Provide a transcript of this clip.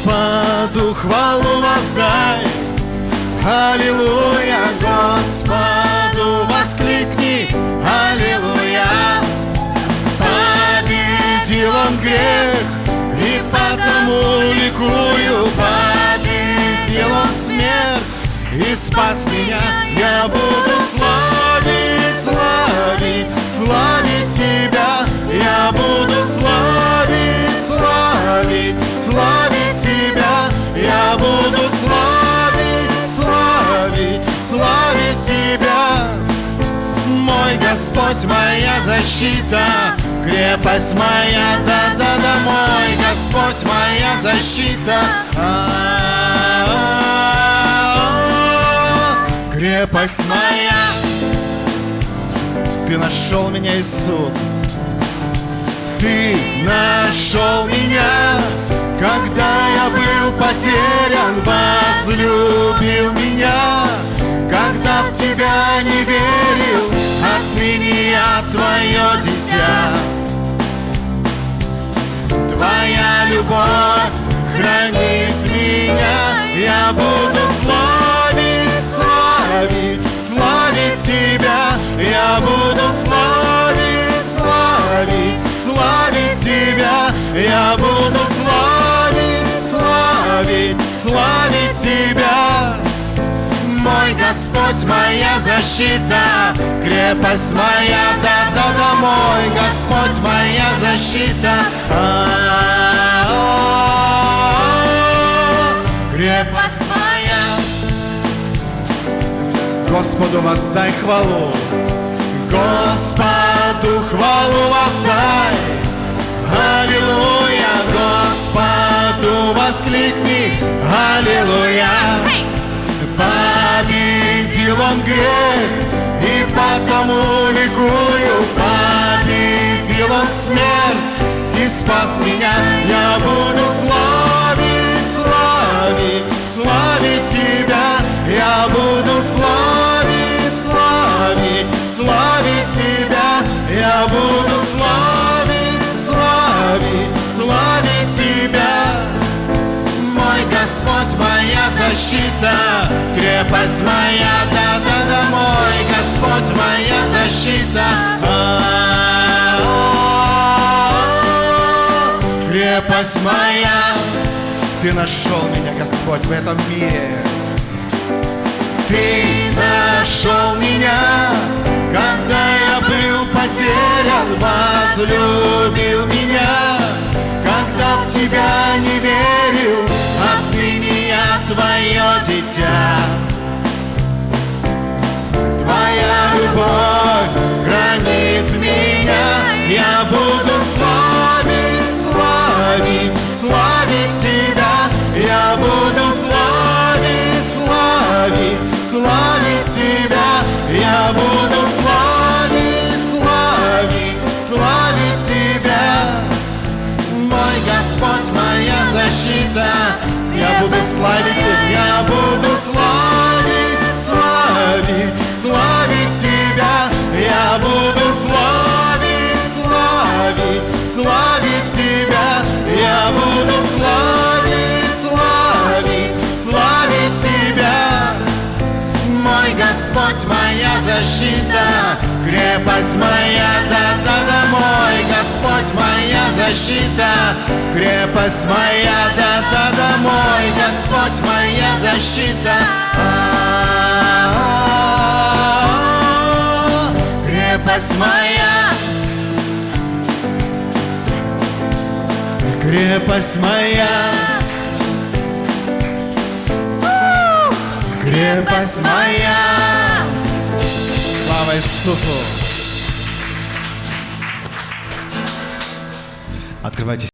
Господу хвалу воздай, Аллилуйя, Господу воскликни, Аллилуйя. Победил он грех, и потому ликую, победил он смерть, и спас меня, я буду Господь, моя защита, крепость моя, да-да-да, мой Господь, моя защита. Крепость моя, ты нашел меня, Иисус. Ты нашел меня, когда я был потерян, возлюбил меня, когда в тебя не верил, я твое дитя. Твоя любовь Господь, моя защита, крепость моя, да-да-да, мой Господь, моя защита. Крепость моя. Господу воздай хвалу, Господу хвалу воздай. Аллилуйя, Господу воскликни, Он грех, и потому ликую, победил он смерть, и спас меня, я защита, крепость моя, да-да-да, мой Господь, моя защита. Крепость моя, Ты нашел меня, Господь, в этом мире. Ты нашел меня, когда я был потерян, возлюбил меня, когда в тебя не верил, отныне я твое дитя. Твоя любовь хранит меня, я буду славить я буду славить, славить, славить тебя, я буду славить, славить, славить тебя, я буду славить, славить, славить тебя. Мой Господь, моя защита, крепость моя, моя защита, крепость моя, да-да-да, мой Господь, моя защита. Крепость моя, крепость моя. крепость моя. Слава Иисусу! Открывайте